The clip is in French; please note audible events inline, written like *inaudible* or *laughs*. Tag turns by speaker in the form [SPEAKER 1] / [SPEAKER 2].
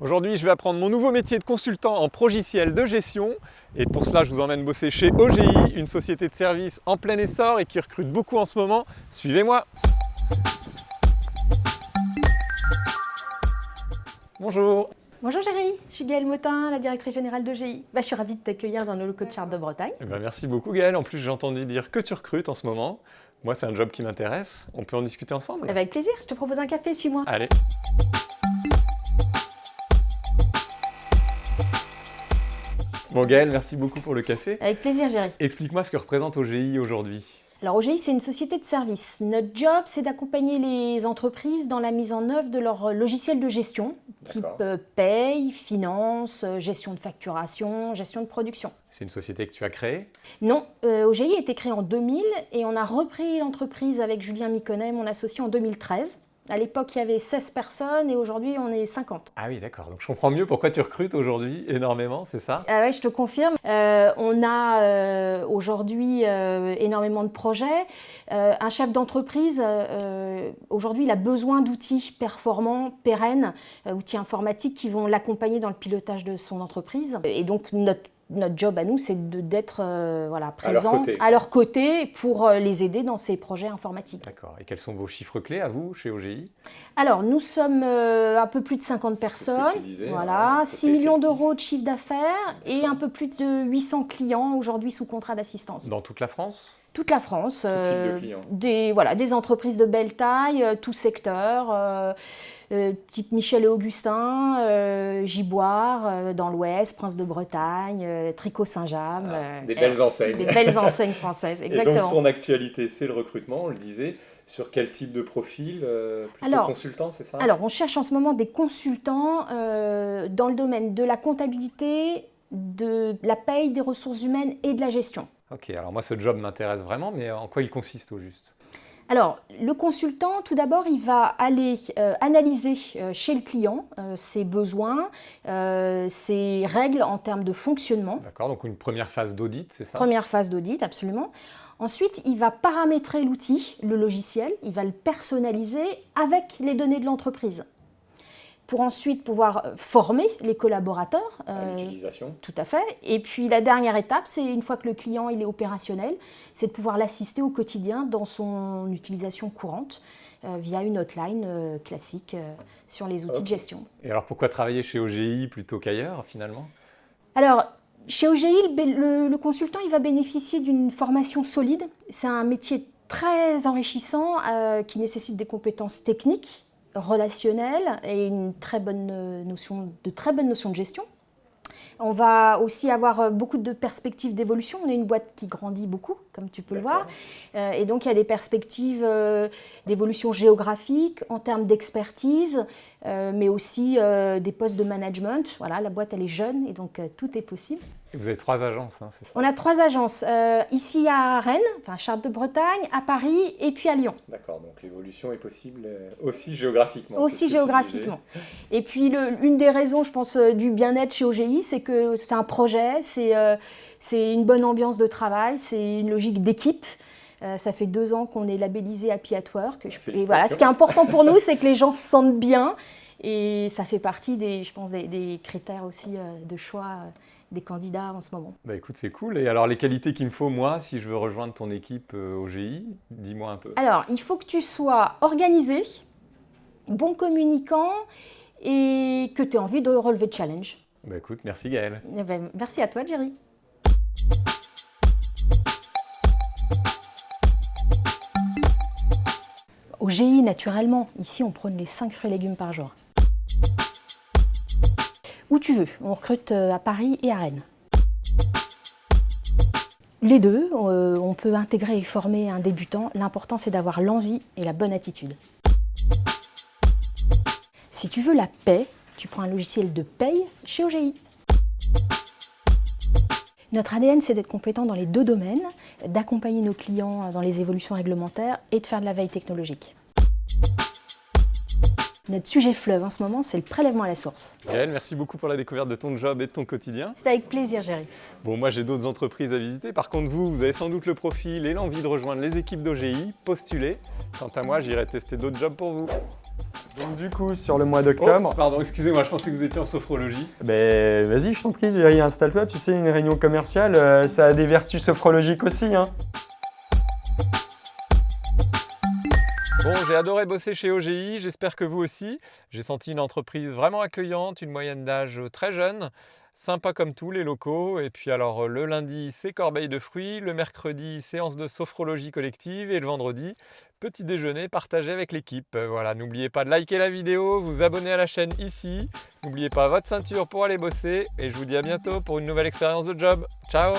[SPEAKER 1] Aujourd'hui, je vais apprendre mon nouveau métier de consultant en progiciel de gestion. Et pour cela, je vous emmène bosser chez OGI, une société de services en plein essor et qui recrute beaucoup en ce moment. Suivez-moi Bonjour
[SPEAKER 2] Bonjour Géry, je suis Gaëlle Motin, la directrice générale d'OGI. Bah, je suis ravie de t'accueillir dans nos locaux de Chartres de Bretagne.
[SPEAKER 1] Eh ben, Merci beaucoup Gaëlle, en plus j'ai entendu dire que tu recrutes en ce moment. Moi c'est un job qui m'intéresse, on peut en discuter ensemble?
[SPEAKER 2] Avec plaisir, je te propose un café, suis-moi.
[SPEAKER 1] Allez Bon Gaël, merci beaucoup pour le café.
[SPEAKER 2] Avec plaisir Géry.
[SPEAKER 1] Explique-moi ce que représente OGI aujourd'hui.
[SPEAKER 2] Alors OGI, c'est une société de services. Notre job, c'est d'accompagner les entreprises dans la mise en œuvre de leur logiciel de gestion, type euh, paye, finance, euh, gestion de facturation, gestion de production.
[SPEAKER 1] C'est une société que tu as créée?
[SPEAKER 2] Non, euh, OGI a été créée en 2000 et on a repris l'entreprise avec Julien Miconnet, mon associé, en 2013. À l'époque, il y avait 16 personnes et aujourd'hui, on est 50.
[SPEAKER 1] Ah oui, d'accord. Donc je comprends mieux pourquoi tu recrutes aujourd'hui énormément, c'est ça?
[SPEAKER 2] Ah oui, je te confirme. Euh, on a euh, aujourd'hui euh, énormément de projets. un chef d'entreprise, aujourd'hui, il a besoin d'outils performants, pérennes, outils informatiques qui vont l'accompagner dans le pilotage de son entreprise. Et donc, notre notre job à nous, c'est d'être euh, voilà, présent à leur, côté pour euh, les aider dans ces projets informatiques.
[SPEAKER 1] D'accord. Et quels sont vos chiffres clés à vous, chez OGI
[SPEAKER 2] Alors, nous sommes euh, un peu plus de 50 personnes. voilà, 6 hein, millions d'euros de chiffre d'affaires et un peu plus de 800 clients aujourd'hui sous contrat d'assistance.
[SPEAKER 1] Dans toute la France?
[SPEAKER 2] Toute la France,
[SPEAKER 1] euh,
[SPEAKER 2] des, voilà, des entreprises de belle taille, tout secteur, euh, type Michel et Augustin, euh, Giboire, euh, dans l'Ouest, Prince de Bretagne, Tricot Saint-James.
[SPEAKER 1] Ah, des belles enseignes.
[SPEAKER 2] Des belles enseignes françaises, exactement. *laughs*
[SPEAKER 1] Et donc ton actualité, c'est le recrutement, on le disait. Sur quel type de profil Plutôt alors, consultant, c'est ça?
[SPEAKER 2] Alors, on cherche en ce moment des consultants dans le domaine de la comptabilité, de la paye, des ressources humaines et de la gestion.
[SPEAKER 1] Ok, alors moi ce job m'intéresse vraiment, mais en quoi il consiste au juste?
[SPEAKER 2] Alors, le consultant, tout d'abord, il va aller euh, analyser euh, chez le client euh, ses besoins, ses règles en termes de fonctionnement.
[SPEAKER 1] D'accord, donc une première phase d'audit, c'est ça?
[SPEAKER 2] Première phase d'audit, absolument. Ensuite, il va paramétrer l'outil, le logiciel, il va le personnaliser avec les données de l'entreprise pour ensuite pouvoir euh, former les collaborateurs.
[SPEAKER 1] Euh, l'utilisation.
[SPEAKER 2] Tout à fait. Et puis la dernière étape, c'est une fois que le client il est opérationnel, c'est de pouvoir l'assister au quotidien dans son utilisation courante euh, via une hotline classique sur les outils de gestion.
[SPEAKER 1] Et alors pourquoi travailler chez OGI plutôt qu'ailleurs finalement?
[SPEAKER 2] Alors chez OGI, le, le, consultant il va bénéficier d'une formation solide. C'est un métier très enrichissant qui nécessite des compétences techniques relationnel et une très bonne notion, de très bonne notion de gestion. On va aussi avoir beaucoup de perspectives d'évolution. On est une boîte qui grandit beaucoup, comme tu peux le voir. Euh, et donc, il y a des perspectives euh, d'évolution géographique, en termes d'expertise, euh, mais aussi des postes de management. Voilà, la boîte, elle est jeune et donc tout est possible.
[SPEAKER 1] vous avez trois agences, hein, c'est ça?
[SPEAKER 2] On a trois agences. ici à Rennes, enfin Chartres de Bretagne, à Paris et puis à Lyon.
[SPEAKER 1] D'accord, donc l'évolution est possible aussi géographiquement.
[SPEAKER 2] Aussi géographiquement. Et puis, le, une des raisons, je pense, du bien-être chez OGI, c'est que c'est un projet, c'est une bonne ambiance de travail, c'est une logique d'équipe euh, ça fait deux ans qu'on est labellisé Happy at Work. Et voilà, ce qui est important pour nous, c'est que les gens se *laughs* sentent bien. Et ça fait partie des, je pense, des, critères aussi euh, de choix euh, des candidats en ce moment.
[SPEAKER 1] Bah écoute, c'est cool. Et alors, les qualités qu'il me faut, moi, si je veux rejoindre ton équipe au GI, dis-moi un peu.
[SPEAKER 2] Alors, il faut que tu sois organisé, bon communicant et que tu aies envie de relever le challenge.
[SPEAKER 1] Bah merci Gaëlle.
[SPEAKER 2] Eh ben, merci à toi, Jerry. Au GI, naturellement, ici on prône les 5 fruits et légumes par jour. Où tu veux, on recrute euh, à Paris et à Rennes. Les deux, euh, on peut intégrer et former un débutant. L'important, c'est d'avoir l'envie et la bonne attitude. Si tu veux la paix, tu prends un logiciel de paye chez OGI. Notre ADN, c'est d'être compétent dans les deux domaines, d'accompagner nos clients dans les évolutions réglementaires et de faire de la veille technologique. Notre sujet fleuve en ce moment, c'est le prélèvement à la source.
[SPEAKER 1] Gaëlle, merci beaucoup pour la découverte de ton job et de ton quotidien.
[SPEAKER 2] C'est avec plaisir, Géry.
[SPEAKER 1] Bon, moi j'ai d'autres entreprises à visiter. Par contre, vous, vous avez sans doute le profil et l'envie de rejoindre les équipes d'OGI. Postulez. Quant à moi, j'irai tester d'autres jobs pour vous.
[SPEAKER 3] Donc du coup, sur le mois d'octobre...
[SPEAKER 1] Oh, pardon, excusez-moi, je pensais que vous étiez en sophrologie.
[SPEAKER 3] Ben vas-y, je t'en prie, installe-toi. Tu sais, une réunion commerciale, euh, ça a des vertus sophrologiques aussi. Hein.
[SPEAKER 1] Bon, j'ai adoré bosser chez OGI, j'espère que vous aussi. J'ai senti une entreprise vraiment accueillante, une moyenne d'âge très jeune, sympa comme tous les locaux. Et puis alors le lundi, c'est corbeille de fruits, le mercredi, séance de sophrologie collective et le vendredi, petit déjeuner partagé avec l'équipe. Voilà, n'oubliez pas de liker la vidéo, vous abonner à la chaîne ici. N'oubliez pas votre ceinture pour aller bosser et je vous dis à bientôt pour une nouvelle expérience de job. Ciao